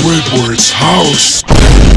Squidward's house.